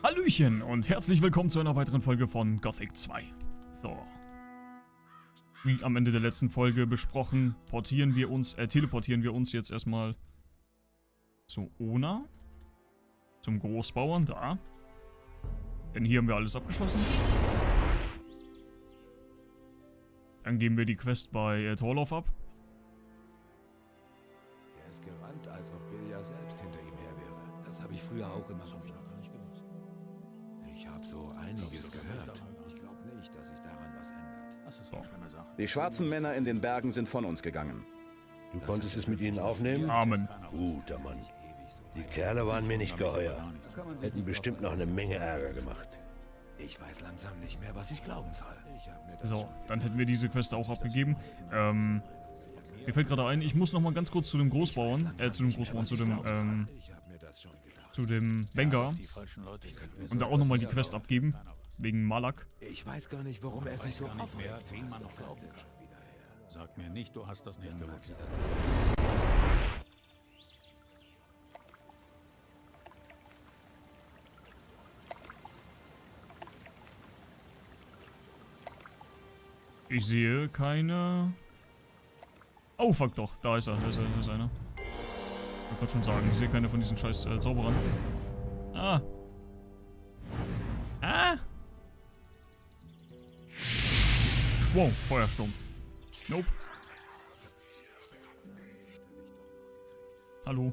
Hallöchen und herzlich willkommen zu einer weiteren Folge von Gothic 2. So. Wie am Ende der letzten Folge besprochen, portieren wir uns, äh, teleportieren wir uns jetzt erstmal zu Ona. Zum Großbauern, da. Denn hier haben wir alles abgeschlossen. Dann geben wir die Quest bei äh, Torloff ab. Er ist gerannt, als ob Bilja selbst hinter ihm her wäre. Das habe ich früher auch immer so. Ich habe so einiges gehört. Ich glaube nicht, dass sich daran was ändert. Das ist eine schlimme Sache. Die schwarzen Männer in den Bergen sind von uns gegangen. Du konntest es mit ihnen aufnehmen? Amen. Guter Mann. Die Kerle waren mir nicht geheuer. Hätten bestimmt noch eine Menge Ärger gemacht. Ich weiß langsam nicht mehr, was ich glauben soll. So, dann hätten wir diese Quest auch abgegeben. Ähm, mir fällt gerade ein, ich muss noch mal ganz kurz zu dem Großbauern, äh, zu dem Großbauern, zu dem, ähm, Zu dem Bengar und da auch noch mal die Quest abgeben, wegen Malak. Ich weiß gar nicht, warum er sich so aufregt. Sag mir nicht, du hast das nicht gewusst. Ich sehe keine... Oh, fuck doch. Da ist er. Da ist, er, da ist einer. Ich wollte schon sagen, ich sehe keine von diesen scheiß äh, Zauberern. Ah. Ah. Wow, Feuersturm. Nope. Hallo.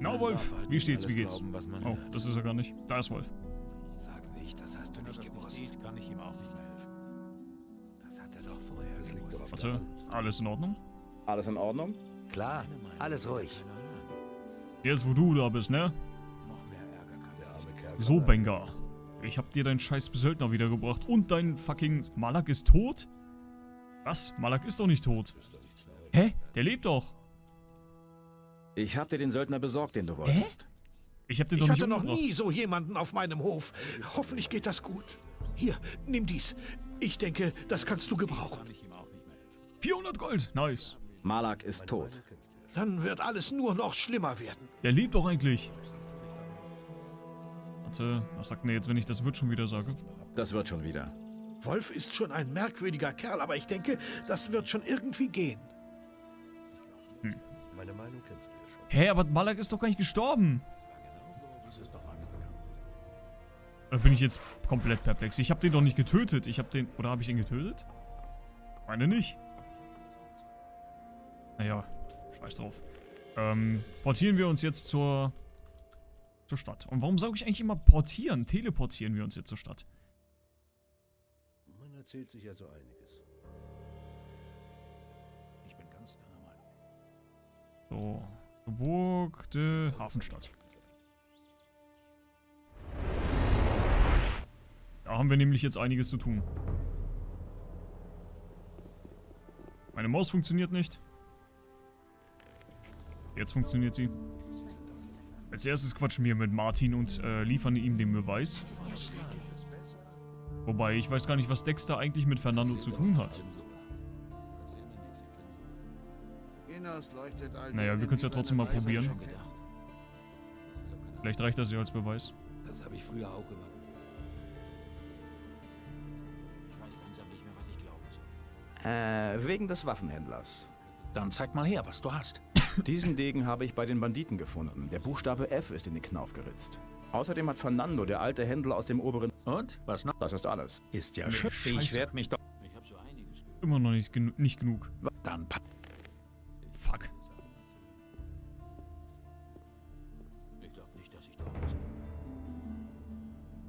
Na, Wolf. Wie steht's? Wie geht's? Oh, das ist er gar nicht. Da ist Wolf. Warte. Alles in Ordnung? Alles in Ordnung? Klar, alles ruhig. Jetzt, wo du da bist, ne? Noch mehr Ärger kann Der arme Kerl. So, Bengar. Ich hab dir deinen scheiß Söldner wiedergebracht und dein fucking Malak ist tot? Was? Malak ist doch nicht tot. Hä? Der lebt doch. Ich hab dir den Söldner besorgt, den du wolltest. Ich hab den Ich doch nicht hatte noch nie so jemanden auf meinem Hof. Hoffentlich geht das gut. Hier, nimm dies. Ich denke, das kannst du gebrauchen. 400 Gold. Nice. Malak ist tot. Dann wird alles nur noch schlimmer werden. Der lebt doch eigentlich. Warte, was sagt denn jetzt, wenn ich das wird schon wieder sage? Das wird schon wieder. Wolf ist schon ein merkwürdiger Kerl, aber ich denke, das wird schon irgendwie gehen. Meine Meinung kennst du ja schon. Hä, aber Malak ist doch gar nicht gestorben. Da bin ich jetzt komplett perplex. Ich hab den doch nicht getötet. Ich hab den... Oder habe ich ihn getötet? Meine nicht. Naja, scheiß drauf. Ähm, portieren wir uns jetzt zur... zur Stadt. Und warum sage ich eigentlich immer portieren? Teleportieren wir uns jetzt zur Stadt. Man erzählt sich ja so einiges. Ich bin ganz deiner Meinung. So. Burg de Hafenstadt. Da haben wir nämlich jetzt einiges zu tun. Meine Maus funktioniert nicht. Jetzt funktioniert sie. Als erstes quatschen wir mit Martin und äh, liefern ihm den Beweis. Wobei, ich weiß gar nicht, was Dexter eigentlich mit Fernando zu tun hat. Naja, wir können es ja trotzdem mal probieren. Vielleicht reicht das ja als Beweis. Das habe ich früher auch immer gesehen. Ich weiß langsam nicht mehr, was ich glauben soll. Äh, wegen des Waffenhändlers. Dann zeig mal her, was du hast. Diesen Degen habe ich bei den Banditen gefunden. Der Buchstabe F ist in den Knauf geritzt. Außerdem hat Fernando, der alte Händler aus dem oberen... Und? Was noch? Das ist alles. Ist ja schön. Ich werde mich doch... Ich habe so einiges. Immer noch nicht, genu nicht genug. Dann pa Fuck. Ich glaube nicht, dass ich da was.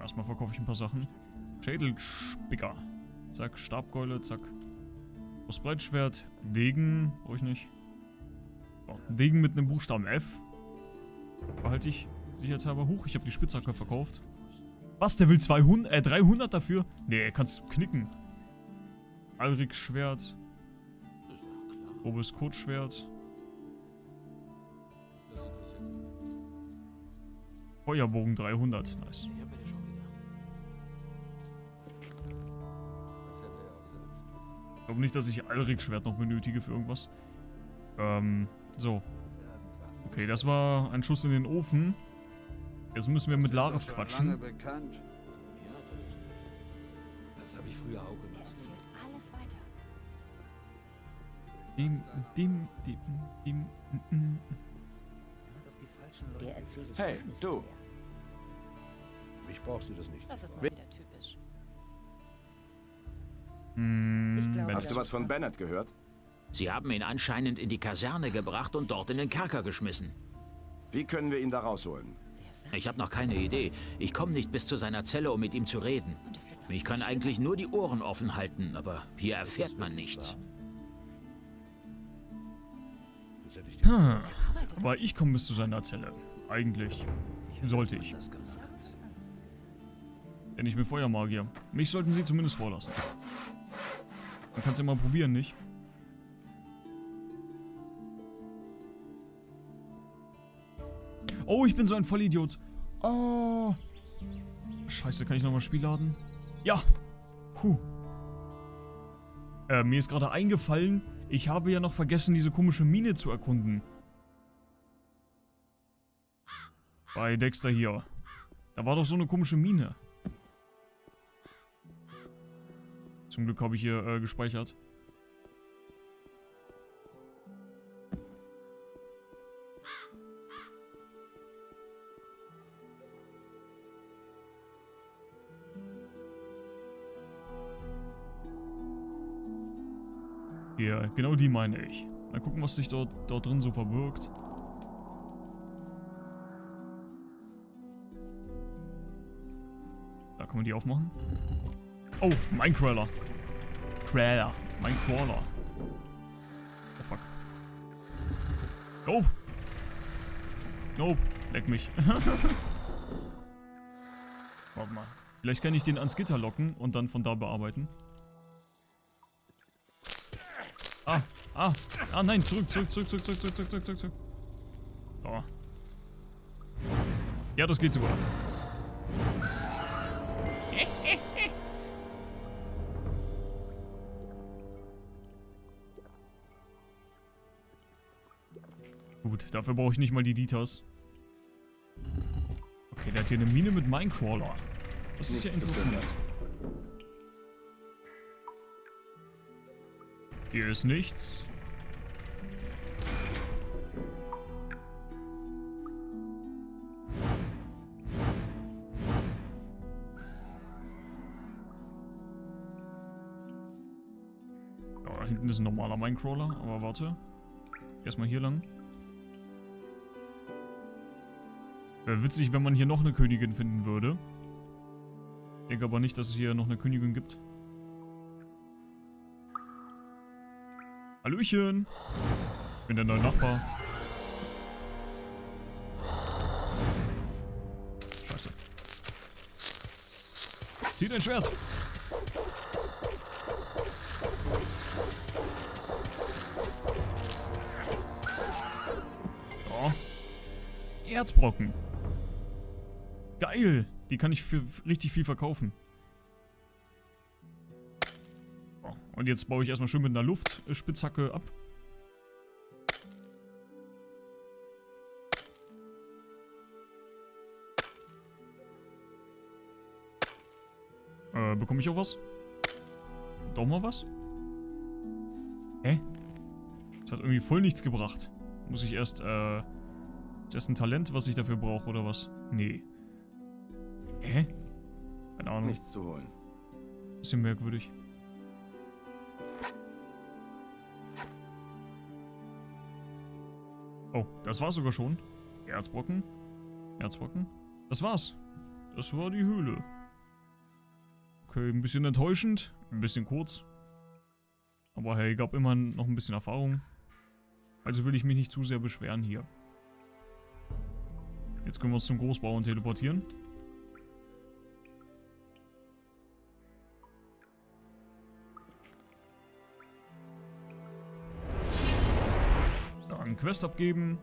Erstmal verkaufe ich ein paar Sachen. Schädelspicker. Zack, Stabkeule, zack. Das Breitschwert, Degen, brauche ich nicht. Degen mit einem Buchstaben F. Behalte ich sicherheitshalber hoch. Ich habe die Spitzhacke verkauft. Was, der will 200, äh, 300 dafür? Nee, er kann's knicken. Alriks Schwert. Grobes Kurzschwert. Feuerbogen 300. Nice. Ich glaube nicht, dass ich Alric Schwert noch benötige für irgendwas. Ähm, so. Okay, das war ein Schuss in den Ofen. Jetzt müssen wir mit Laris quatschen. bekannt. Das habe ich früher auch immer. Erzählt alles weiter. Dim, dim, dim, mm, mm. Der erzähle ich Hey, du. mehr. Mich brauchst du das nicht. Das ist mal wieder typisch. Bennett. Hast du was von Bennett gehört? Sie haben ihn anscheinend in die Kaserne gebracht und dort in den Kerker geschmissen. Wie können wir ihn da rausholen? Ich habe noch keine Idee. Ich komme nicht bis zu seiner Zelle, um mit ihm zu reden. Ich kann eigentlich nur die Ohren offen halten, aber hier erfährt man nichts. Hm, aber ich komme bis zu seiner Zelle. Eigentlich. Sollte ich. Denn ich bin Feuermagier. Mich sollten sie zumindest vorlassen. Man kann es ja mal probieren, nicht? Oh, ich bin so ein Vollidiot. Oh. Scheiße, kann ich nochmal Spiel laden? Ja. Puh. Äh, mir ist gerade eingefallen, ich habe ja noch vergessen, diese komische Mine zu erkunden. Bei Dexter hier. Da war doch so eine komische Mine. Zum Glück habe ich hier äh, gespeichert. Ja, genau die meine ich. Mal gucken, was sich dort, dort drin so verbirgt. Da kann man die aufmachen. Oh, Minecrawler. Crawler. Minecrawler. Oh fuck. Nope. Nope. Leck mich. Warte mal. Vielleicht kann ich den ans Gitter locken und dann von da bearbeiten. Ah, ah, ah, nein, zurück, zurück, zurück, zurück, zurück, zurück, zurück, zurück, zurück. So. Ja, das geht sogar. Gut, dafür brauche ich nicht mal die Dieters. Okay, der hat hier eine Mine mit Minecrawler. Das ist ja interessant. Hier ist nichts. Ja, da hinten ist ein normaler Minecrawler, aber warte. Erstmal hier lang. Wäre witzig, wenn man hier noch eine Königin finden würde. Denke aber nicht, dass es hier noch eine Königin gibt. Hallöchen. Ich bin der neue Nachbar. Scheiße. Zieh dein Schwert. Oh. Erzbrocken. Geil. Die kann ich für richtig viel verkaufen. Und jetzt baue ich erstmal schön mit einer Luftspitzhacke ab. Äh, bekomme ich auch was? Doch mal was? Hä? Das hat irgendwie voll nichts gebracht. Muss ich erst, äh... Ist das ein Talent, was ich dafür brauche, oder was? Nee. Hä? Keine Ahnung. Nichts zu holen. Bisschen merkwürdig. Oh, das war sogar schon. Erzbrocken. Erzbrocken. Das war's. Das war die Höhle. Okay, ein bisschen enttäuschend. Ein bisschen kurz. Aber hey, gab immer noch ein bisschen Erfahrung. Also will ich mich nicht zu sehr beschweren hier. Jetzt können wir uns zum Großbauern teleportieren. Quest abgeben.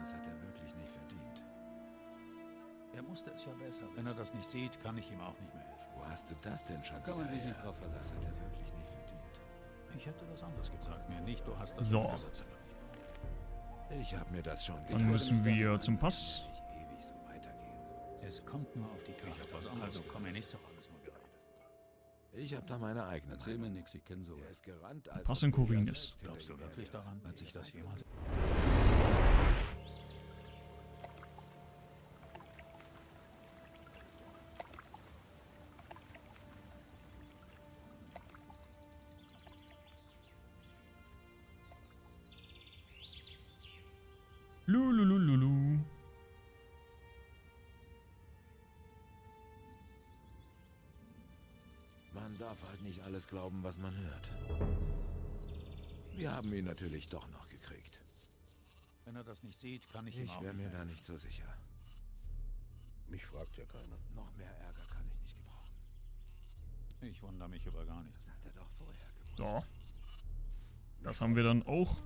Das hat er wirklich nicht verdient. Er musste es ja besser. Wenn er das nicht sieht, kann ich ihm auch nicht mehr helfen. Wo hast du das denn schon Kann man sich nicht drauf verlassen. Das hat er wirklich nicht verdient. Ich hätte das anders gesagt. Mir nicht, du hast das So. gesagt. Ich habe mir das schon Dann müssen wir zum Pass. Es kommt nur auf die Kraft. Also komm mir nicht geredet. Ich habe da meine eigene Erzähl mir Meinung. nichts, ich kenne Er sowas. ist gerannt, als Pass ob in du ja Korinis. selbst Glaubst du wirklich daran, wärst. dass ich das jemals... Man darf halt nicht alles glauben, was man hört. Wir haben ihn natürlich doch noch gekriegt. Wenn er das nicht sieht, kann ich, ihm Ich auch wäre nicht mir da nicht so sicher. Mich fragt ja keiner. Noch mehr Ärger kann ich nicht gebrauchen. Ich wundere mich über gar nichts. Hat er doch vorher gewusst. So. Das haben wir dann auch.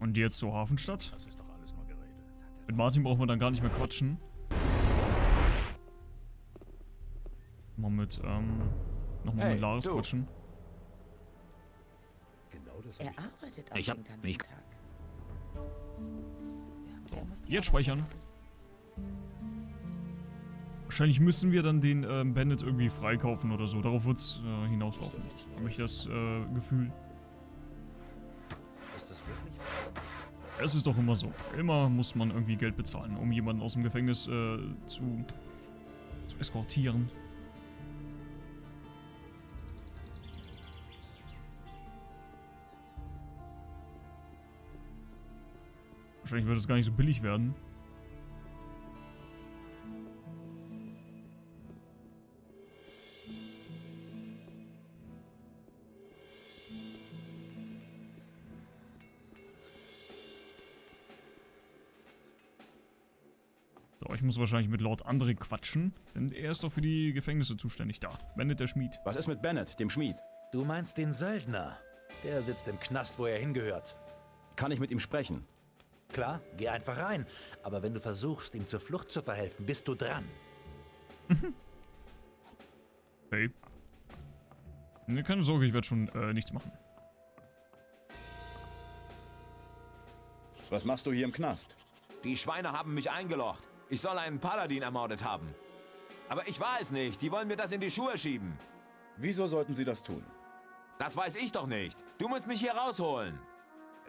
Und jetzt zur Hafenstadt. Das ist doch alles nur geredet. Mit Martin brauchen wir dann gar nicht mehr quatschen. Mal mit, ähm, nochmal Hey, mit Laris du. quatschen. Genau das hab Er ich arbeitet auch Ich hab den ganzen mich- Tag. Die Jetzt speichern. Wahrscheinlich müssen wir dann den ähm, Bandit irgendwie freikaufen oder so. Darauf wird es äh, hinauslaufen. Habe ich das äh, Gefühl. Ist das wirklich wahr? Es ist doch immer so. Immer muss man irgendwie Geld bezahlen, um jemanden aus dem Gefängnis äh, zu, zu eskortieren. Wahrscheinlich wird es gar nicht so billig werden. So, ich muss wahrscheinlich mit Lord André quatschen, denn er ist doch für die Gefängnisse zuständig da. Bennett der Schmied. Was ist mit Bennett, dem Schmied? Du meinst den Söldner. Der sitzt im Knast, wo er hingehört. Kann ich mit ihm sprechen? Klar, geh einfach rein. Aber wenn du versuchst, ihm zur Flucht zu verhelfen, bist du dran. Hey. Ne, keine Sorge, ich werde schon äh, nichts machen. Was machst du hier im Knast? Die Schweine haben mich eingelocht. Ich soll einen Paladin ermordet haben. Aber ich war es nicht. Die wollen mir das in die Schuhe schieben. Wieso sollten sie das tun? Das weiß ich doch nicht. Du musst mich hier rausholen.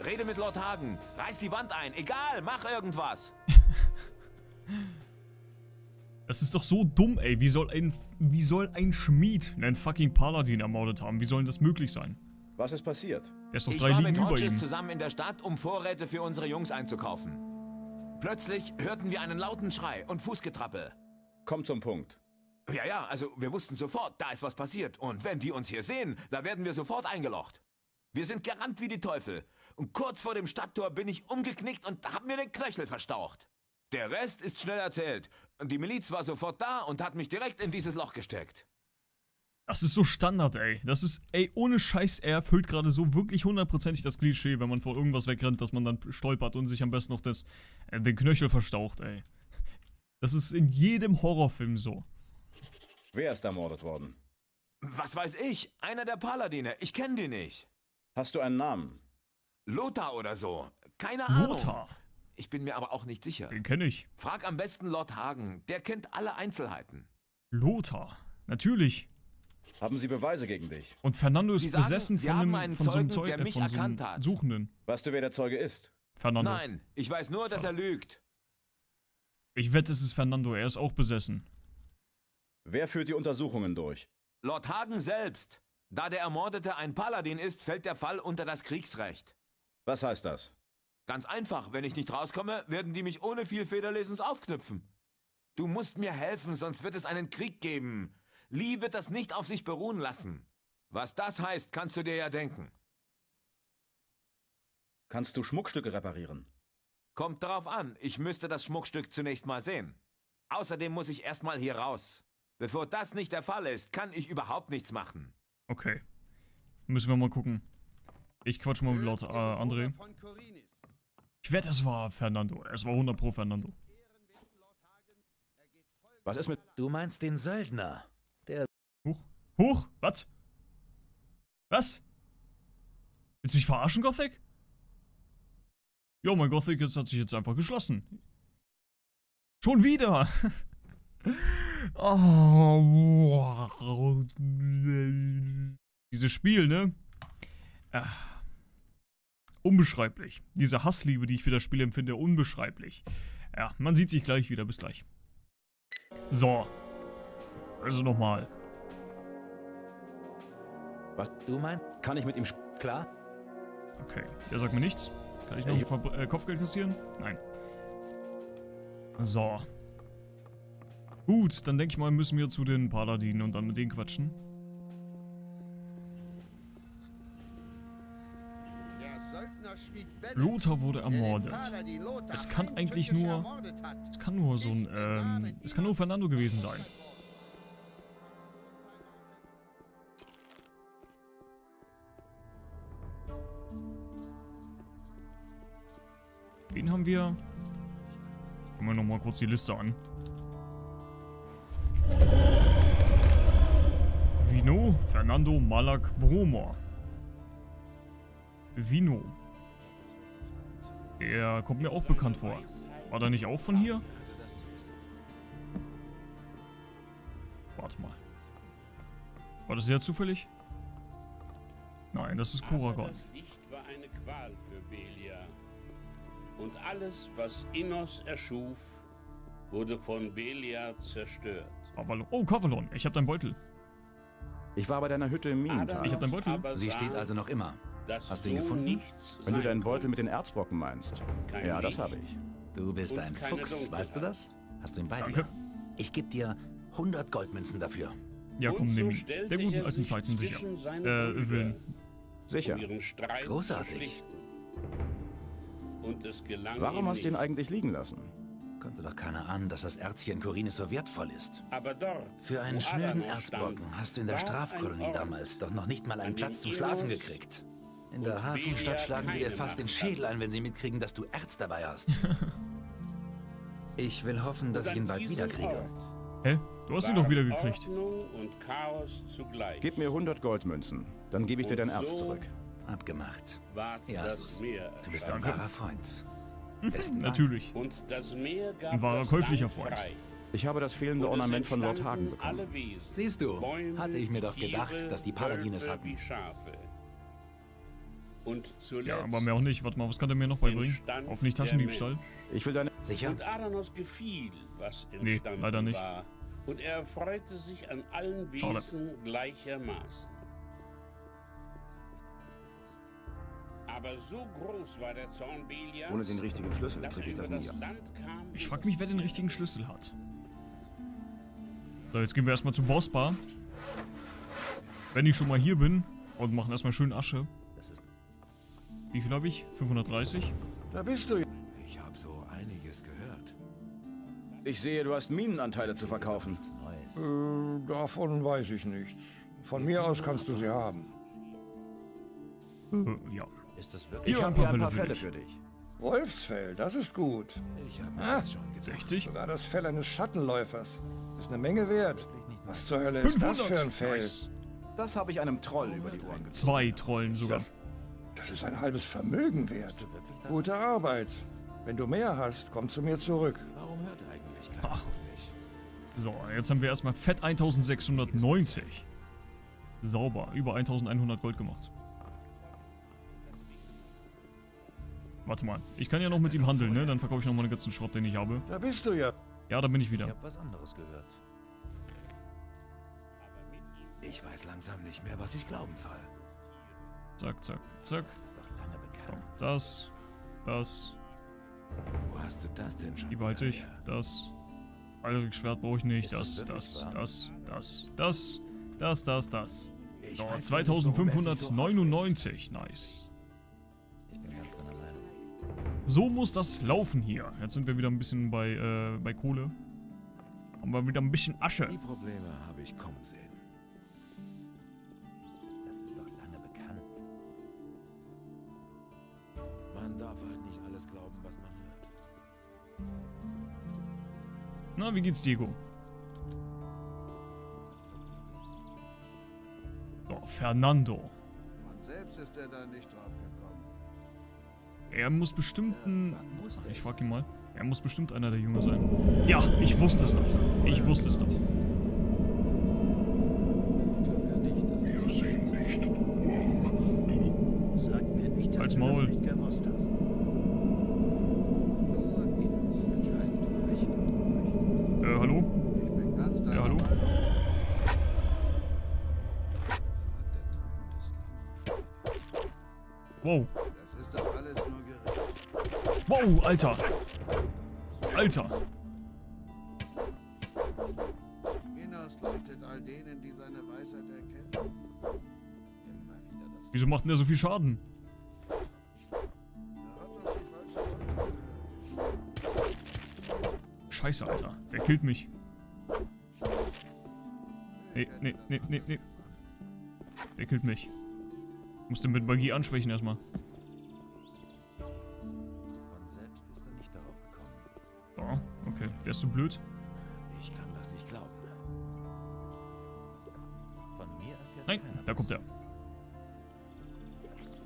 Rede mit Lord Hagen. Reiß die Wand ein. Egal, mach irgendwas. Das ist doch so dumm, ey. Wie soll ein, wie soll ein Schmied einen fucking Paladin ermordet haben? Wie soll denn das möglich sein? Was ist passiert? Er ist doch Ich drei war Ligen mit Hodges zusammen in der Stadt, um Vorräte für unsere Jungs einzukaufen. Plötzlich hörten wir einen lauten Schrei und Fußgetrappel. Komm zum Punkt. Ja, ja, also wir wussten sofort, da ist was passiert. Und wenn die uns hier sehen, da werden wir sofort eingelocht. Wir sind gerannt wie die Teufel. Und kurz vor dem Stadttor bin ich umgeknickt und hab mir den Knöchel verstaucht. Der Rest ist schnell erzählt. Und die Miliz war sofort da und hat mich direkt in dieses Loch gesteckt. Das ist so Standard, ey. Das ist, ey, ohne Scheiß, er erfüllt gerade so wirklich hundertprozentig das Klischee, wenn man vor irgendwas wegrennt, dass man dann stolpert und sich am besten noch das, äh, den Knöchel verstaucht, ey. Das ist in jedem Horrorfilm so. Wer ist ermordet worden? Was weiß ich? Einer der Paladine. Ich kenne die nicht. Hast du einen Namen? Lothar oder so. Keine Ahnung. Lothar. Ich bin mir aber auch nicht sicher. Den kenne ich. Frag am besten Lord Hagen. Der kennt alle Einzelheiten. Lothar. Natürlich. Haben sie Beweise gegen dich? Und Fernando ist sagen, besessen Sie von, haben einem, einen von so einem Zeugen, Zeug, der äh, mich von so einem erkannt hat. Suchenden. Weißt du, wer der Zeuge ist? Fernando. Nein, ich weiß nur, dass er lügt. Ich wette, es ist Fernando. Er ist auch besessen. Wer führt die Untersuchungen durch? Lord Hagen selbst. Da der Ermordete ein Paladin ist, fällt der Fall unter das Kriegsrecht. Was heißt das? Ganz einfach, wenn ich nicht rauskomme, werden die mich ohne viel Federlesens aufknüpfen. Du musst mir helfen, sonst wird es einen Krieg geben. Lee wird das nicht auf sich beruhen lassen. Was das heißt, kannst du dir ja denken. Kannst du Schmuckstücke reparieren? Kommt darauf an, ich müsste das Schmuckstück zunächst mal sehen. Außerdem muss ich erstmal hier raus. Bevor das nicht der Fall ist, kann ich überhaupt nichts machen. Okay. Müssen wir mal gucken. Ich quatsch mal mit Lord äh, André. Ich wette, es war Fernando. Es war 100 pro Fernando. Was ist mit... Du meinst den Söldner. Huch. Huch, was? Was? Willst du mich verarschen, Gothic? Jo, mein Gothic jetzt hat sich jetzt einfach geschlossen. Schon wieder! oh. Dieses Spiel, ne? Ah. Unbeschreiblich. Diese Hassliebe, die ich für das Spiel empfinde, unbeschreiblich. Ja, man sieht sich gleich wieder. Bis gleich. So. Also nochmal. Was? Du meinst, Kann ich mit ihm... klar? Okay, der sagt mir nichts. Kann ich noch Ich- Verbr äh, Kopfgeld kassieren? Nein. So. Gut, dann denke ich mal, müssen wir zu den Paladinen und dann mit denen quatschen. Lothar wurde ermordet. Es kann eigentlich nur... Es kann nur so ein... Ähm, es kann nur Fernando gewesen sein. Wen haben wir? Gucken wir nochmal kurz die Liste an. Vino, Fernando, Malak, Bromor. Vino. Der kommt mir auch bekannt vor. War der nicht auch von hier? Warte mal. War das sehr zufällig? Nein, das ist Koragon. Das Licht war eine Qual für Belia. Und alles, was Innos erschuf, wurde von Belia zerstört. Oh, Kavalon, ich hab deinen Beutel. Ich war bei deiner Hütte im Minental. Ich hab deinen Beutel. Sie steht also noch immer. Hast du ihn gefunden? Wenn du deinen Beutel mit den Erzbrocken meinst. Ja, das habe ich. Du bist ein Fuchs, weißt du das? Hast du ihn bei Danke. dir? Ich gebe dir 100 Goldmünzen dafür. Ja, komm, nimm Der guten alten Zeiten sicher. Äh, Willen. Sicher. Großartig. zu schlichten. Und es gelang Warum hast du ihn eigentlich liegen lassen? Konnte doch keiner ahnen, dass das Erz hier in Korinis so wertvoll ist. Aber dort, Für einen schnöden Erzbrocken hast du in der Strafkolonie damals doch noch nicht mal einen Platz zum Schlafen gekriegt. In der und Hafenstadt schlagen sie dir fast den Schädel ein, wenn sie mitkriegen, dass du Erz dabei hast. ich will hoffen, dass ich ihn bald wiederkriege. Hä? Du hast ihn doch wieder gekriegt. Ordnung und Chaos zugleich. Gib mir 100 Goldmünzen. Dann gebe ich dir dein Erz so- zurück. Abgemacht. Hier hast das du's. Du bist ein wahrer Freund. Besten Dank. Natürlich. Und das Meer gab Ein wahrer käuflicher Freund. Ich habe das fehlende Ornament von Lord Hagen bekommen. Siehst du, hatte ich mir doch gedacht, dass die Paladine es Wölfe hatten. Und zuletzt Ja, aber mehr auch nicht. Warte mal, was kann der mir noch beibringen? entstand Auf nicht der Taschendiebstahl? Ich will deine... Sicher? Und Adanos gefiel, was Nee, entstanden leider nicht. war. Und er erfreute sich an allen Schade. Wesen gleichermaßen. Aber so groß war der Zorn Belias, Ohne den richtigen Schlüssel kriege ich das nie. das Land kam. Ich und frag das mich, wer den richtigen Schlüssel hat. So, jetzt gehen wir erstmal zur Bossbar. Wenn ich schon mal hier bin und machen erstmal schön Asche. Wie viel habe ich? 530? Da bist du. Ich habe so einiges gehört. Ich sehe, du hast Minenanteile zu verkaufen. Äh, davon weiß ich nichts. Von mir aus kannst du sie haben. Äh, ja. Ist das wirklich? Ich habe hier ein paar Fälle für dich. Wolfsfell, das ist gut. Ich habe Ah. schon gedacht. 60? Sogar das Fell eines Schattenläufers. Ist eine Menge wert. Was zur Hölle ist das für ein Fell? Nice. Das habe ich einem Troll über die Ohren gezogen. Zwei Trollen sogar. Das, das ist ein halbes Vermögen wert. Gute Arbeit. Wenn du mehr hast, komm zu mir zurück. Warum hört eigentlich keiner auf mich? So, jetzt haben wir erstmal fett 1690. Sauber, über 1100 Gold gemacht. Warte mal, ich kann ja noch mit ihm handeln, ne? Dann verkaufe ich noch mal den ganzen Schrott, den ich habe. Da bist du ja. Ja, da bin ich Ich wieder. habe was anderes gehört. Ich weiß langsam nicht mehr, was ich glauben soll. Zack, zack, zack. Das ist doch lange Komm, bekannt. das, das, Wo hast du das denn schon her? das. Eilrich Schwert brauche ich nicht. Das Das, das, das, das, das, das, das, so 2599. Nice. So muss das laufen hier. Jetzt sind wir wieder ein bisschen bei, äh, bei Kohle. Haben wir wieder ein bisschen Asche. Die Probleme habe ich kommen sehen. Na, wie geht's Diego? Oh, Fernando. Von selbst ist er da nicht drauf gekommen. Er muss bestimmt ein... Ich frag ihn mal. Er muss bestimmt einer der Jünger sein. Ja, ich wusste es doch. Ich wusste es doch. Wow. Das ist doch alles nur Gerede. Wow, Alter. Alter. Minos leuchtet all denen, die seine Weisheit erkennen. Wieso macht denn der so viel Schaden? Er hat doch die falsche Rolle gehört. Scheiße, Alter. Der killt mich. Nee, nee, nee, nee, nee. Der killt mich. Ich muss den mit Magie anschwächen erstmal. Von selbst ist er nicht darauf gekommen. Ja, okay. Ist so blöd. Ich kann das nicht glauben. Von mir erfährt Nein, da kommt er.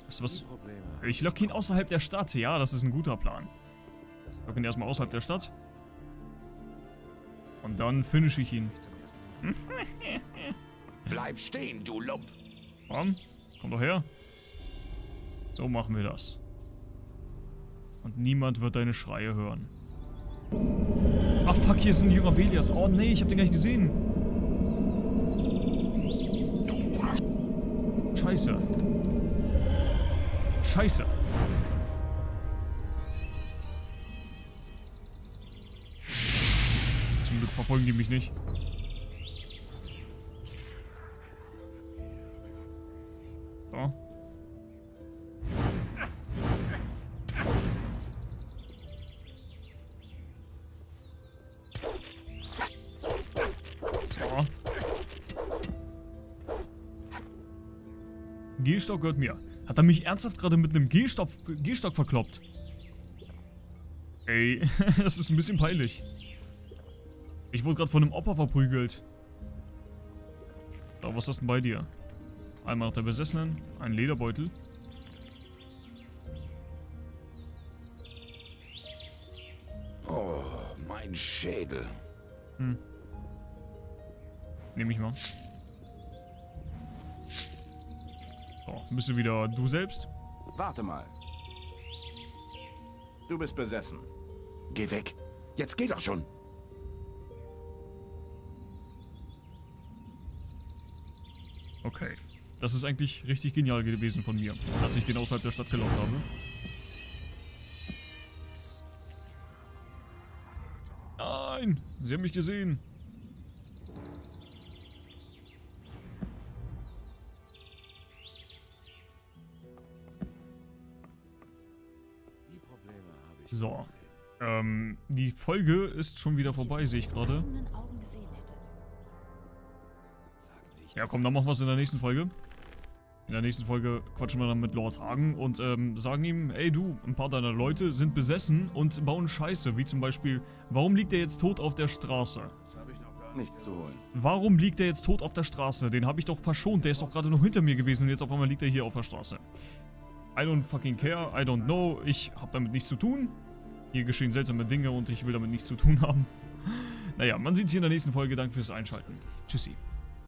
Weißt du was? Ich lock ihn außerhalb der Stadt. Ja, das ist ein guter Plan. Das war Lock ihn erstmal außerhalb der Stadt. Und dann finish ich ihn. Bleib stehen, du Lump. Komm, doch her. So machen wir das. Und niemand wird deine Schreie hören. Ach fuck, hier ist ein junger Belias. Oh nee, ich hab den gar nicht gesehen. Scheiße. Scheiße. Zum Glück verfolgen die mich nicht. Gehstock gehört mir. Hat er mich ernsthaft gerade mit einem Gehstock, Gehstock verkloppt? Ey, das ist ein bisschen peinlich. Ich wurde gerade von einem Opa verprügelt. So, was ist denn bei dir? Einmal noch der Besessenen, ein Lederbeutel. Oh, mein Schädel. Hm. Nehme ich mal. Bist du wieder du selbst? Warte mal. Du bist besessen. Geh weg. Jetzt geh doch schon. Okay. Das ist eigentlich richtig genial gewesen von mir, dass ich den außerhalb der Stadt gelockt habe. Nein! Sie haben mich gesehen. So. Ähm, die Folge ist schon wieder vorbei, sehe ich gerade. Ja, komm, dann machen wir es in der nächsten Folge. In der nächsten Folge quatschen wir dann mit Lord Hagen und ähm, sagen ihm, ey du, ein paar deiner Leute sind besessen und bauen Scheiße, wie zum Beispiel, warum liegt er jetzt tot auf der Straße? Das habe ich noch gar nicht. Nichts zu holen. Warum liegt er jetzt tot auf der Straße? Den habe ich doch verschont, der ist doch gerade noch hinter mir gewesen und jetzt auf einmal liegt er hier auf der Straße. I don't fucking care, I don't know, ich habe damit nichts zu tun. Hier geschehen seltsame Dinge und ich will damit nichts zu tun haben. Naja, man sieht sich in der nächsten Folge. Danke fürs Einschalten. Tschüssi.